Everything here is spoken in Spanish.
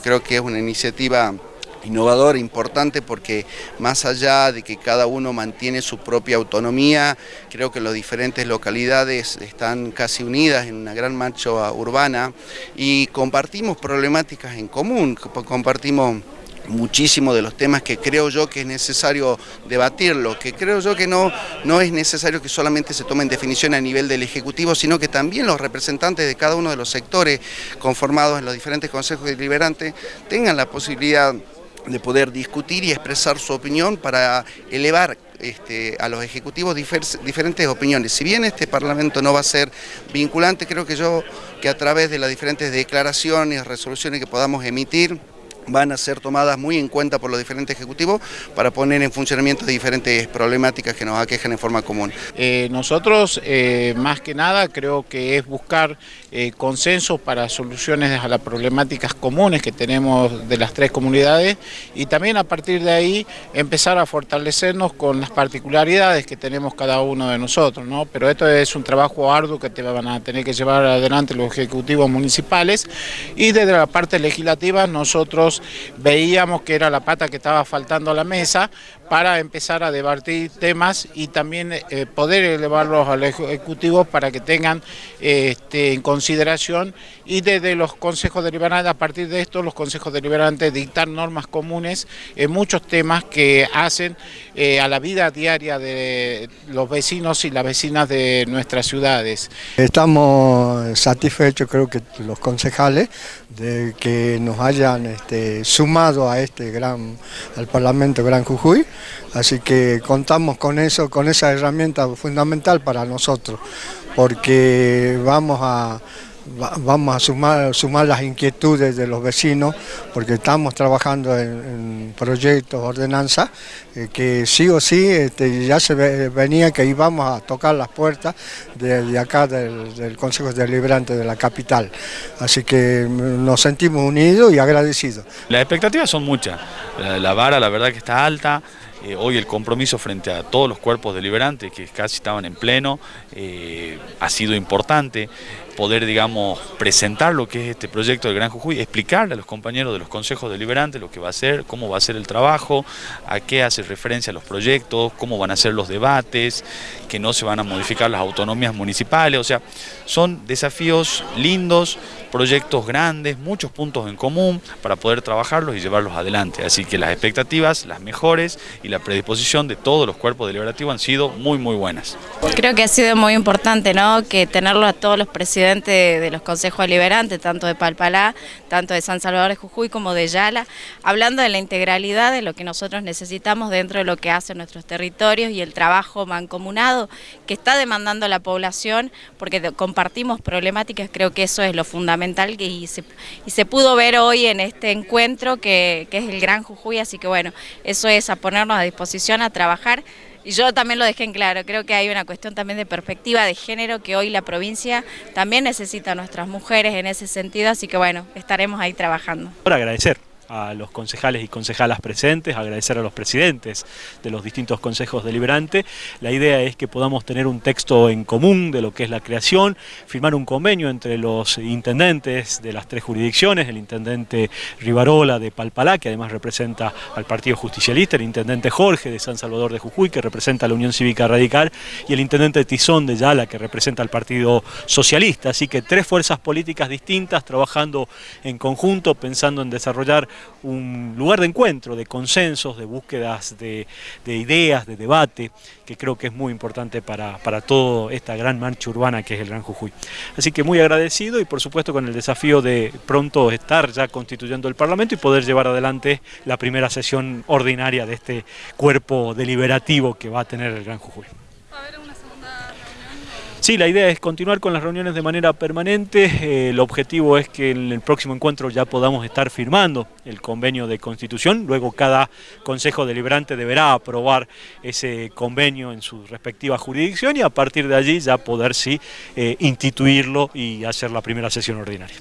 Creo que es una iniciativa innovadora, importante, porque más allá de que cada uno mantiene su propia autonomía, creo que las diferentes localidades están casi unidas en una gran marcha urbana y compartimos problemáticas en común, compartimos muchísimo de los temas que creo yo que es necesario debatirlo, que creo yo que no, no es necesario que solamente se tomen definición a nivel del Ejecutivo, sino que también los representantes de cada uno de los sectores conformados en los diferentes consejos deliberantes tengan la posibilidad de poder discutir y expresar su opinión para elevar este, a los ejecutivos diferentes opiniones. Si bien este Parlamento no va a ser vinculante, creo que yo que a través de las diferentes declaraciones, resoluciones que podamos emitir, van a ser tomadas muy en cuenta por los diferentes ejecutivos para poner en funcionamiento diferentes problemáticas que nos aquejan en forma común. Eh, nosotros, eh, más que nada, creo que es buscar eh, consensos para soluciones a las problemáticas comunes que tenemos de las tres comunidades y también a partir de ahí empezar a fortalecernos con las particularidades que tenemos cada uno de nosotros, ¿no? Pero esto es un trabajo arduo que te van a tener que llevar adelante los ejecutivos municipales y desde la parte legislativa nosotros veíamos que era la pata que estaba faltando a la mesa para empezar a debatir temas y también eh, poder elevarlos al Ejecutivo para que tengan este, en consideración y desde los consejos deliberantes, a partir de esto los consejos deliberantes dictar normas comunes en muchos temas que hacen eh, a la vida diaria de los vecinos y las vecinas de nuestras ciudades. Estamos satisfechos creo que los concejales de que nos hayan este, sumado a este gran, al Parlamento Gran Jujuy, así que contamos con eso, con esa herramienta fundamental para nosotros, porque vamos a vamos a sumar, sumar las inquietudes de los vecinos porque estamos trabajando en, proyectos, ordenanzas, eh, que sí o sí este, ya se venía que íbamos a tocar las puertas de, acá del, Consejo Deliberante de la capital. Así que nos sentimos unidos y agradecidos. Las expectativas son muchas, la vara la verdad que está alta, eh, hoy el compromiso frente a todos los cuerpos deliberantes que casi estaban en pleno eh, ha sido importante poder, digamos, presentar lo que es este proyecto del Gran Jujuy, explicarle a los compañeros de los consejos deliberantes lo que va a ser, cómo va a ser el trabajo, a qué hace referencia los proyectos, cómo van a ser los debates, que no se van a modificar las autonomías municipales, o sea, son desafíos lindos, proyectos grandes, muchos puntos en común para poder trabajarlos y llevarlos adelante. Así que las expectativas, las mejores y la predisposición de todos los cuerpos deliberativos han sido muy muy buenas. Creo que ha sido muy importante ¿no? que tenerlo a todos los presidentes de los consejos deliberantes, tanto de Palpalá, tanto de San Salvador de Jujuy como de Yala, hablando de la integralidad de lo que nosotros necesitamos dentro de lo que hacen nuestros territorios y el trabajo mancomunado que está demandando la población, porque compartimos problemáticas, creo que eso es lo fundamental y se, y se pudo ver hoy en este encuentro que es el Gran Jujuy, así que bueno, eso es a ponernos a disposición a trabajar y yo también lo dejé en claro, creo que hay una cuestión también de perspectiva de género que hoy la provincia también necesita a nuestras mujeres en ese sentido, así que bueno, estaremos ahí trabajando. Por agradecer a los concejales y concejalas presentes, agradecer a los presidentes de los distintos consejos deliberantes. La idea es que podamos tener un texto en común de lo que es la creación, firmar un convenio entre los intendentes de las tres jurisdicciones, el intendente Rivarola de Palpalá, que además representa al Partido Justicialista, el intendente Jorge de San Salvador de Jujuy, que representa a la Unión Cívica Radical, y el intendente Tizón de Yala, que representa al Partido Socialista. Así que tres fuerzas políticas distintas trabajando en conjunto, pensando en desarrollar un lugar de encuentro, de consensos, de búsquedas de, ideas, de debate, que creo que es muy importante para, para toda esta gran marcha urbana que es el Gran Jujuy. Así que muy agradecido y por supuesto con el desafío de pronto estar ya constituyendo el Parlamento y poder llevar adelante la primera sesión ordinaria de este cuerpo deliberativo que va a tener el Gran Jujuy. Sí, la idea es continuar con las reuniones de manera permanente. Eh, el objetivo es que en el próximo encuentro ya podamos estar firmando el convenio de constitución. Luego cada consejo deliberante deberá aprobar ese convenio en su respectiva jurisdicción y a partir de allí ya poder sí eh, instituirlo y hacer la primera sesión ordinaria.